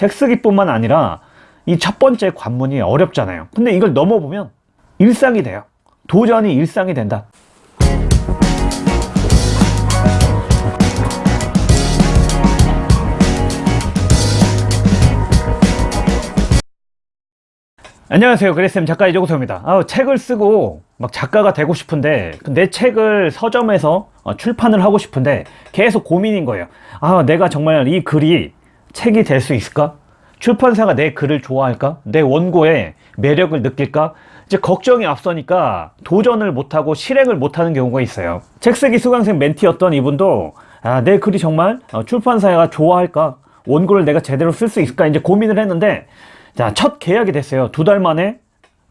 책 쓰기뿐만 아니라 이 첫 번째 관문이 어렵잖아요. 근데 이걸 넘어보면 일상이 돼요. 도전이 일상이 된다. 안녕하세요. 그레쌤 작가 이종서입니다. 아, 책을 쓰고 막 작가가 되고 싶은데 내 책을 서점에서 어, 출판을 하고 싶은데 계속 고민인 거예요. 아 내가 정말 이 글이 책이 될 수 있을까? 출판사가 내 글을 좋아할까? 내 원고에 매력을 느낄까? 이제 걱정이 앞서니까 도전을 못하고 실행을 못하는 경우가 있어요. 책 쓰기 수강생 멘티였던 이분도 아, 내 글이 정말 어, 출판사가 좋아할까? 원고를 내가 제대로 쓸 수 있을까? 이제 고민을 했는데 자, 첫 계약이 됐어요. 두 달 만에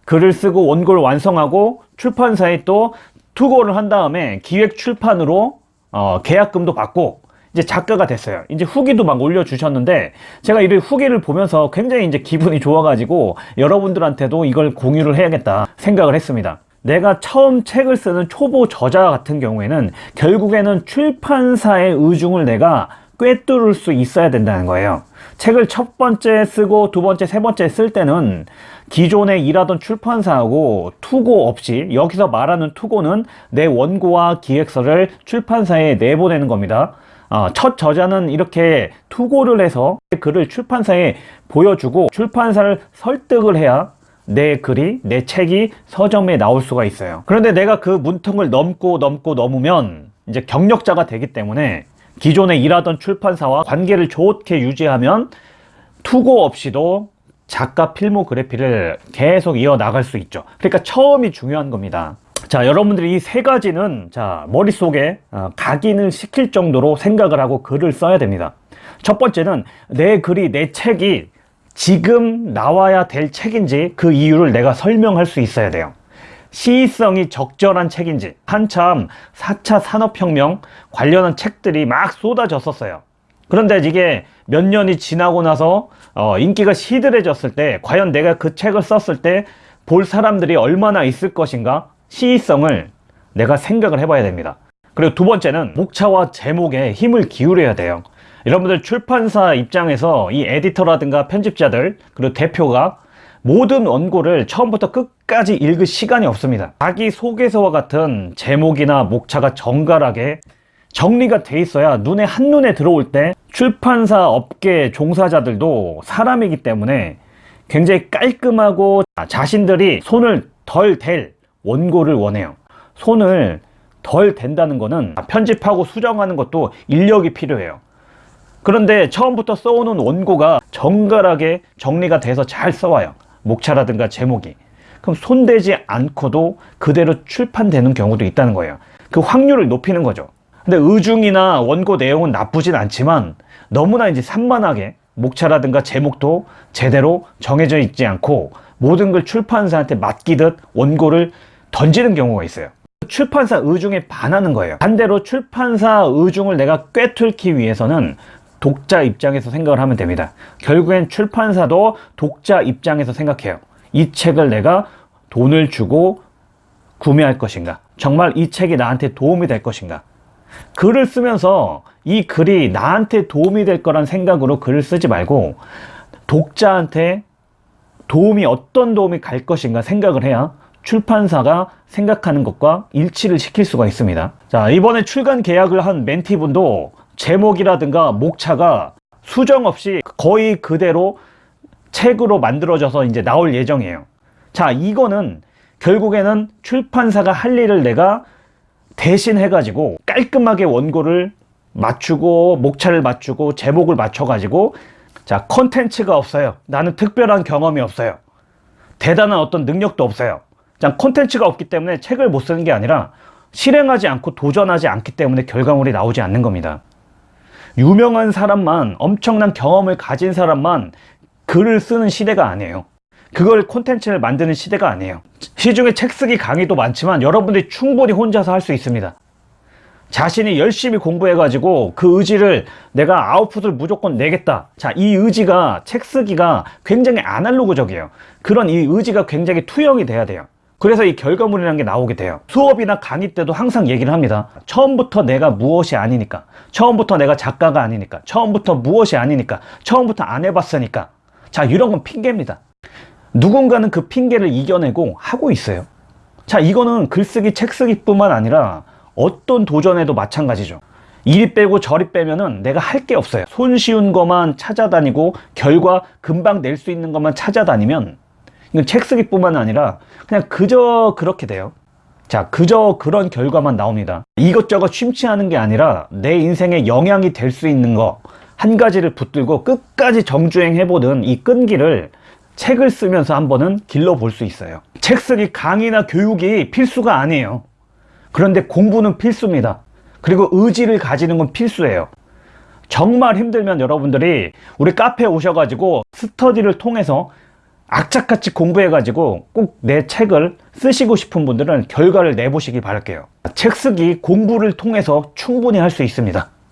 글을 쓰고 원고를 완성하고 출판사에 또 투고를 한 다음에 기획 출판으로 어, 계약금도 받고 이제 작가가 됐어요. 이제 후기도 막 올려주셨는데 제가 이 후기를 보면서 굉장히 이제 기분이 좋아가지고 여러분들한테도 이걸 공유를 해야겠다 생각을 했습니다. 내가 처음 책을 쓰는 초보 저자 같은 경우에는 결국에는 출판사의 의중을 내가 꿰뚫을 수 있어야 된다는 거예요 책을 첫 번째 쓰고 두 번째 세 번째 쓸 때는 기존에 일하던 출판사하고 투고 없이 여기서 말하는 투고는 내 원고와 기획서를 출판사에 내보내는 겁니다 어, 첫 저자는 이렇게 투고를 해서 글을 출판사에 보여주고 출판사를 설득을 해야 내 글이 내 책이 서점에 나올 수가 있어요. 그런데 내가 그 문턱을 넘고 넘고 넘으면 이제 경력자가 되기 때문에 기존에 일하던 출판사와 관계를 좋게 유지하면 투고 없이도 작가 필모그래피를 계속 이어나갈 수 있죠. 그러니까 처음이 중요한 겁니다 자 여러분들이 이 세 가지는 자 머릿속에 어, 각인을 시킬 정도로 생각을 하고 글을 써야 됩니다. 첫 번째는 내 글이 내 책이 지금 나와야 될 책인지 그 이유를 내가 설명할 수 있어야 돼요. 시의성이 적절한 책인지. 한참 4차 산업혁명 관련한 책들이 막 쏟아졌었어요. 그런데 이게 몇 년이 지나고 나서 어, 인기가 시들해졌을 때 과연 내가 그 책을 썼을 때 볼 사람들이 얼마나 있을 것인가 시의성을 내가 생각을 해봐야 됩니다. 그리고 두 번째는 목차와 제목에 힘을 기울여야 돼요. 여러분들 출판사 입장에서 이 에디터라든가 편집자들 그리고 대표가 모든 원고를 처음부터 끝까지 읽을 시간이 없습니다. 자기 소개서와 같은 제목이나 목차가 정갈하게 정리가 돼 있어야 눈에 한눈에 들어올 때 출판사 업계 종사자들도 사람이기 때문에 굉장히 깔끔하고 자신들이 손을 덜 댈 원고를 원해요. 손을 덜 댄다는 거는 편집하고 수정하는 것도 인력이 필요해요. 그런데 처음부터 써오는 원고가 정갈하게 정리가 돼서 잘 써와요. 목차라든가 제목이. 그럼 손대지 않고도 그대로 출판되는 경우도 있다는 거예요. 그 확률을 높이는 거죠. 근데 의중이나 원고 내용은 나쁘진 않지만 너무나 이제 산만하게 목차라든가 제목도 제대로 정해져 있지 않고 모든 걸 출판사한테 맡기듯 원고를 던지는 경우가 있어요. 출판사 의중에 반하는 거예요. 반대로 출판사 의중을 내가 꿰뚫기 위해서는 독자 입장에서 생각을 하면 됩니다. 결국엔 출판사도 독자 입장에서 생각해요. 이 책을 내가 돈을 주고 구매할 것인가? 정말 이 책이 나한테 도움이 될 것인가? 글을 쓰면서 이 글이 나한테 도움이 될 거란 생각으로 글을 쓰지 말고 독자한테 도움이 어떤 도움이 갈 것인가 생각을 해야 출판사가 생각하는 것과 일치를 시킬 수가 있습니다. 자 이번에 출간 계약을 한 멘티분도 제목이라든가 목차가 수정 없이 거의 그대로 책으로 만들어져서 이제 나올 예정이에요. 자 이거는 결국에는 출판사가 할 일을 내가 대신 해가지고 깔끔하게 원고를 맞추고 목차를 맞추고 제목을 맞춰 가지고 자 컨텐츠가 없어요. 나는 특별한 경험이 없어요. 대단한 어떤 능력도 없어요 자 컨텐츠가 없기 때문에 책을 못 쓰는 게 아니라 실행하지 않고 도전하지 않기 때문에 결과물이 나오지 않는 겁니다. 유명한 사람만 엄청난 경험을 가진 사람만 글을 쓰는 시대가 아니에요. 그걸 콘텐츠를 만드는 시대가 아니에요. 시중에 책 쓰기 강의도 많지만 여러분들이 충분히 혼자서 할 수 있습니다. 자신이 열심히 공부해 가지고 그 의지를 내가 아웃풋을 무조건 내겠다. 자 이 의지가 책 쓰기가 굉장히 아날로그적이에요. 그런 이 의지가 굉장히 투영이 돼야 돼요 그래서 이 결과물이라는 게 나오게 돼요. 수업이나 강의 때도 항상 얘기를 합니다. 처음부터 내가 무엇이 아니니까, 처음부터 내가 작가가 아니니까, 처음부터 무엇이 아니니까, 처음부터 안 해봤으니까. 자, 이런 건 핑계입니다. 누군가는 그 핑계를 이겨내고 하고 있어요. 자, 이거는 글쓰기, 책쓰기 뿐만 아니라 어떤 도전에도 마찬가지죠. 이리 빼고 저리 빼면은 내가 할 게 없어요. 손쉬운 것만 찾아다니고 결과 금방 낼 수 있는 것만 찾아다니면 이건 책 쓰기뿐만 아니라 그냥 그저 그렇게 돼요. 자, 그저 그런 결과만 나옵니다. 이것저것 심취하는 게 아니라 내 인생에 영향이 될 수 있는 거 한 가지를 붙들고 끝까지 정주행해보는 이 끈기를 책을 쓰면서 한번은 길러볼 수 있어요. 책 쓰기 강의나 교육이 필수가 아니에요. 그런데 공부는 필수입니다. 그리고 의지를 가지는 건 필수예요. 정말 힘들면 여러분들이 우리 카페에 오셔가지고 스터디를 통해서 악착같이 공부해가지고 꼭 내 책을 쓰시고 싶은 분들은 결과를 내보시기 바랄게요. 책 쓰기 공부를 통해서 충분히 할 수 있습니다.